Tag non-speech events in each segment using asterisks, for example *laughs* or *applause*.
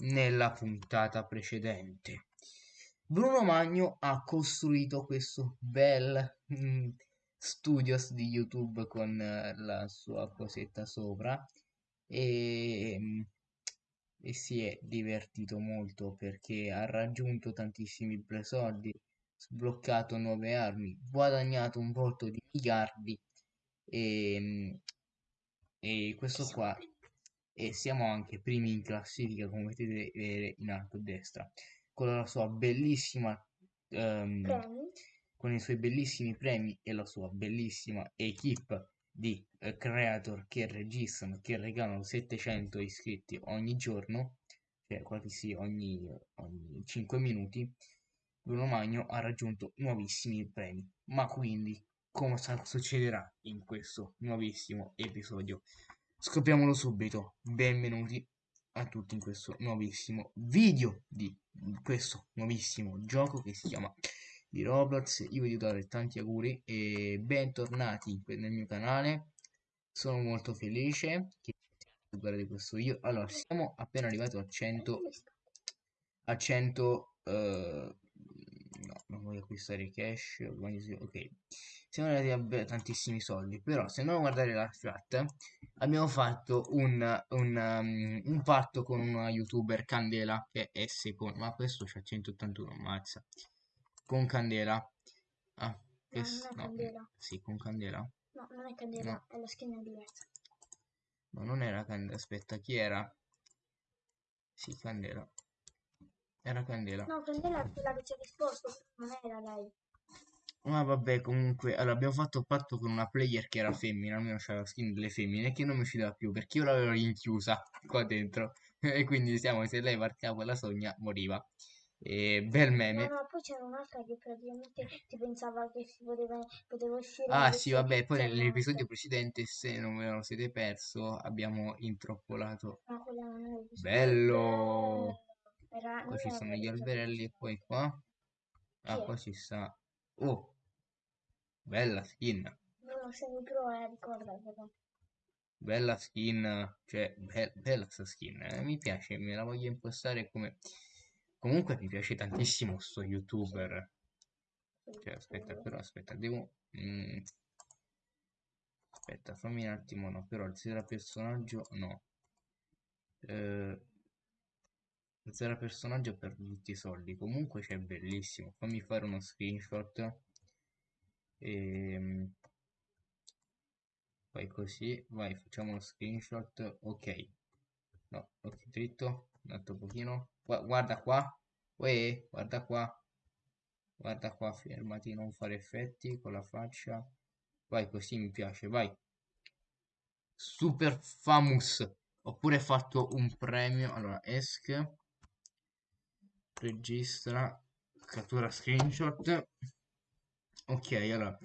nella puntata precedente. Bruno Magno ha costruito questo bel mm, studios di YouTube con eh, la sua cosetta sopra e, mm, e si è divertito molto perché ha raggiunto tantissimi soldi, sbloccato nuove armi, guadagnato un botto di miliardi e, mm, e questo qua e siamo anche primi in classifica come potete vedere in alto a destra. Con la sua bellissima um, con i suoi bellissimi premi e la sua bellissima equip di uh, creator che registrano che regalano 700 iscritti ogni giorno cioè quasi sì ogni, ogni 5 minuti Bruno Magno ha raggiunto nuovissimi premi. Ma quindi cosa succederà in questo nuovissimo episodio scopriamolo subito. Benvenuti a tutti in questo nuovissimo video di questo nuovissimo gioco che si chiama di Roblox. Io voglio dare tanti auguri e bentornati nel mio canale. Sono molto felice che guardate questo video. Allora siamo appena arrivati a 100 a 100 uh, no non voglio acquistare cash ok a tantissimi soldi però se andiamo a guardare la chat abbiamo fatto un, un, um, un patto con una youtuber Candela che è secondo ma questo c'ha 181 mazza con Candela. Ah, no, non è Candela. sì con Candela. No non è Candela no. è la skin diversa. No non era Candela aspetta chi era? Sì Candela. Era Candela. No Candela è quella che ci ha risposto non era lei ma vabbè, comunque, allora abbiamo fatto patto con una player che era femmina, almeno c'era la skin delle femmine, che non mi usciva più perché io l'avevo rinchiusa qua dentro. *laughs* e quindi diciamo, se lei partiva quella sogna, moriva. E bel meme. No, no, poi c'era un'altra che praticamente ti pensava che si poteva, poteva uscire. Ah, sì, vabbè, poi nell'episodio precedente, se non ve lo siete perso, abbiamo introppolato. No, quella non è Bello! Era, qua ci sono gli alberelli e poi qua. Ah, qua ci sta Oh, bella skin. No, semi pro, eh, ricordatelo. Bella skin, cioè, be bella sta skin, eh, mi piace, me la voglio impostare come... Comunque mi piace tantissimo sto youtuber. Cioè, aspetta, però, aspetta, devo... Mm. Aspetta, fammi un attimo, no, però il personaggio, no. Eh, zero personaggio per tutti i soldi. Comunque c'è bellissimo. Fammi fare uno screenshot. Ehm, poi così. Vai facciamo uno screenshot. Ok. No ok dritto. Un altro pochino. Guarda qua. Uè, guarda qua. Guarda qua fermati non fare effetti con la faccia. Vai così mi piace vai. Super famous oppure fatto un premio. Allora esc registra. Cattura screenshot. Ok allora.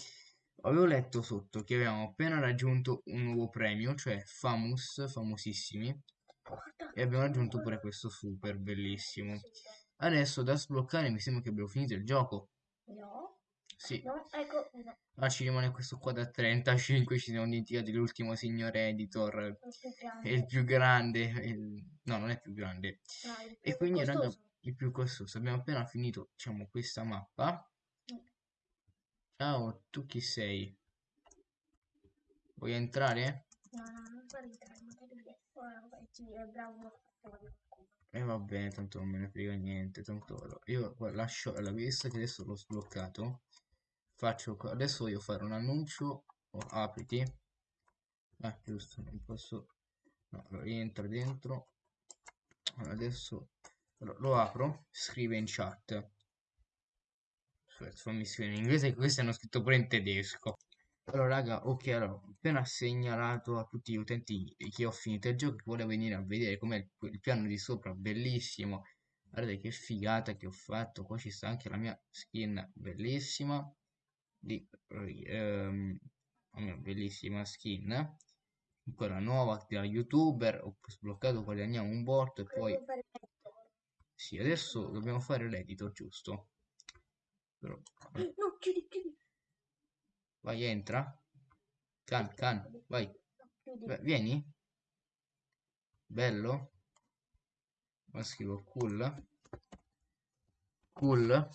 Avevo letto sotto che avevamo appena raggiunto un nuovo premio cioè famous famosissimi. E abbiamo raggiunto pure questo super bellissimo. Adesso da sbloccare mi sembra che abbiamo finito il gioco. No. Sì. No, ecco no. ah ci rimane questo qua da 35 ci siamo dimenticati l'ultimo signor editor. È il più grande. Il... no non è più grande. No, e quindi raga il più costoso. Abbiamo appena finito, diciamo, questa mappa. Ciao, tu chi sei? Vuoi entrare? No, no, non puoi entrare, magari è bravo. E eh, va bene, tanto non me ne frega niente. Tanto io lascio la vista che adesso l'ho sbloccato. Faccio adesso voglio fare un annuncio. Oh, apriti. Ah, giusto, non posso. No, rientra dentro. Adesso lo apro, scrive in chat. Fammi scrivere in inglese, questi hanno scritto pure in tedesco. Allora, raga, ok, allora, ho appena segnalato a tutti gli utenti che ho finito il gioco, che vuole venire a vedere com'è il, il, piano di sopra, bellissimo. Guardate che figata che ho fatto, qua ci sta anche la mia skin bellissima, di, ehm, la mia bellissima skin, ancora nuova da youtuber, ho sbloccato, guadagniamo un botto e poi... Sì, adesso dobbiamo fare l'editor, giusto? Però... No, chiudi, chiudi. Vai, entra. Can, can, vai. Beh, vieni. Bello. Ma scrivo cool. Cool.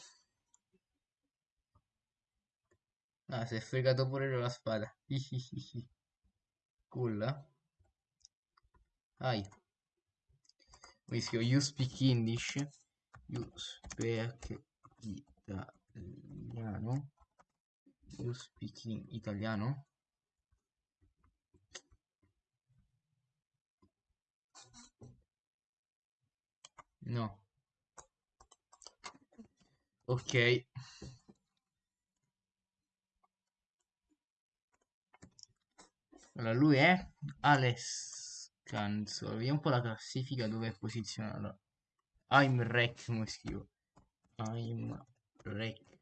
Ah, si è fregato pure la spada. *laughs* cool. Ai. Mi scrivo you speak English. You speak italiano. You speak italiano. No. Ok. Allora, lui è Alex Canzo. Vediamo un po' la classifica dove è posizionato. I'm Rec, come scrivo. I'm Rec.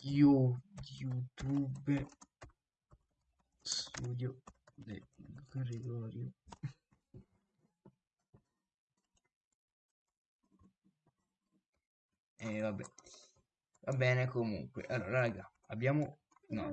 You, YouTube Studio De Gregorio. E vabbè. Va bene comunque. Allora, raga, abbiamo... No,